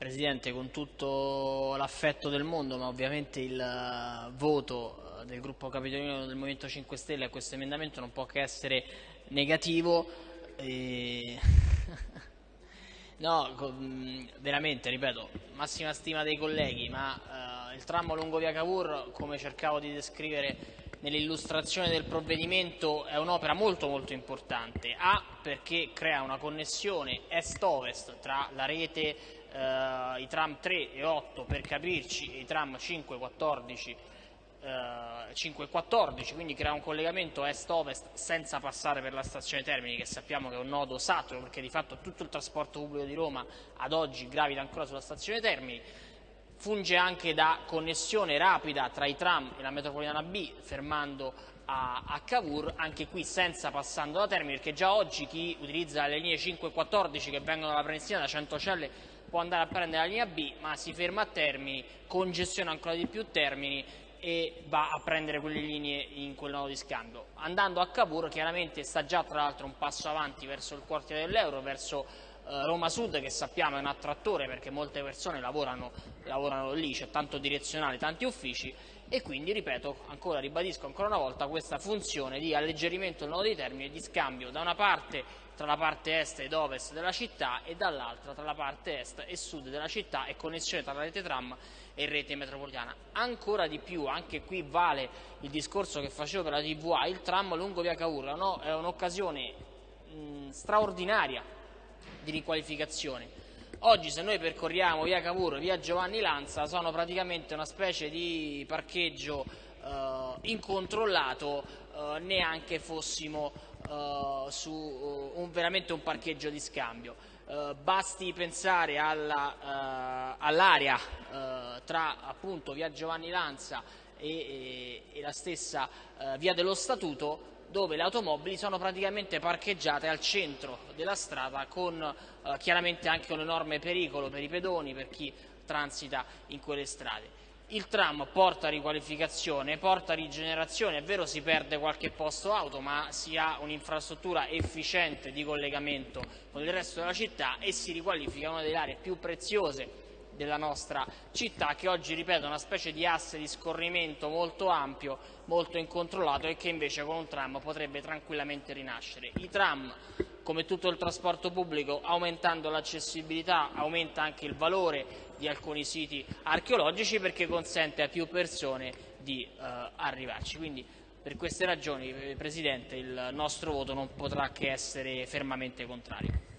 Presidente, con tutto l'affetto del mondo, ma ovviamente il eh, voto eh, del gruppo capitolino del Movimento 5 Stelle a questo emendamento non può che essere negativo. E... no, veramente, ripeto, massima stima dei colleghi, ma uh, il tram lungo via Cavour, come cercavo di descrivere nell'illustrazione del provvedimento, è un'opera molto molto importante. A, perché crea una connessione est-ovest tra la rete eh, i tram 3 e 8 per capirci e i tram 5 e 14 Uh, 5 e 14, quindi crea un collegamento est-ovest senza passare per la stazione Termini, che sappiamo che è un nodo saturo, perché di fatto tutto il trasporto pubblico di Roma ad oggi gravita ancora sulla stazione Termini. Funge anche da connessione rapida tra i tram e la metropolitana B, fermando a, a Cavour, anche qui senza passando da Termini, perché già oggi chi utilizza le linee 5 e 14 che vengono dalla Prenestina da Centocelle può andare a prendere la linea B, ma si ferma a Termini, congestiona ancora di più Termini e va a prendere quelle linee in quel nodo di scambio. Andando a Cavour chiaramente sta già tra l'altro un passo avanti verso il quartiere dell'Euro, verso Roma Sud che sappiamo è un attrattore perché molte persone lavorano, lavorano lì, c'è tanto direzionale, tanti uffici e quindi, ripeto, ancora ribadisco ancora una volta questa funzione di alleggerimento del nodo di termine e di scambio da una parte tra la parte est ed ovest della città e dall'altra tra la parte est e sud della città e connessione tra la rete tram e rete metropolitana. Ancora di più, anche qui vale il discorso che facevo per la TVA, il tram lungo via Cavour no? è un'occasione straordinaria di riqualificazione Oggi se noi percorriamo via Cavour, via Giovanni Lanza, sono praticamente una specie di parcheggio eh, incontrollato, eh, neanche fossimo eh, su uh, un, veramente un parcheggio di scambio. Eh, basti pensare all'area all eh, tra appunto via Giovanni Lanza e, e, e la stessa eh, via dello Statuto dove le automobili sono praticamente parcheggiate al centro della strada con eh, chiaramente anche un enorme pericolo per i pedoni, per chi transita in quelle strade. Il tram porta riqualificazione, porta rigenerazione, è vero si perde qualche posto auto ma si ha un'infrastruttura efficiente di collegamento con il resto della città e si riqualifica una delle aree più preziose della nostra città che oggi, ripeto, è una specie di asse di scorrimento molto ampio, molto incontrollato e che invece con un tram potrebbe tranquillamente rinascere. I tram, come tutto il trasporto pubblico, aumentando l'accessibilità, aumenta anche il valore di alcuni siti archeologici perché consente a più persone di eh, arrivarci. Quindi, per queste ragioni, Presidente, il nostro voto non potrà che essere fermamente contrario.